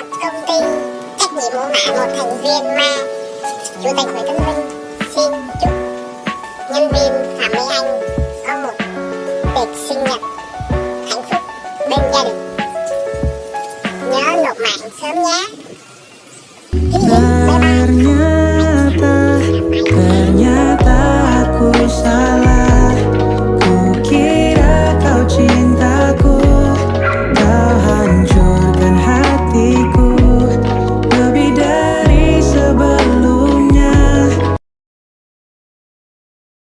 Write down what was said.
đặt thông tin cách nhị mô mã một thành viên ma. Chủ tịch Nguyễn Tân Vinh xin chúc nhân viên Phạm Mỹ Anh có một tiệc sinh nhật hạnh phúc bên gia đình. Nhớ nộp mạng sớm nhé.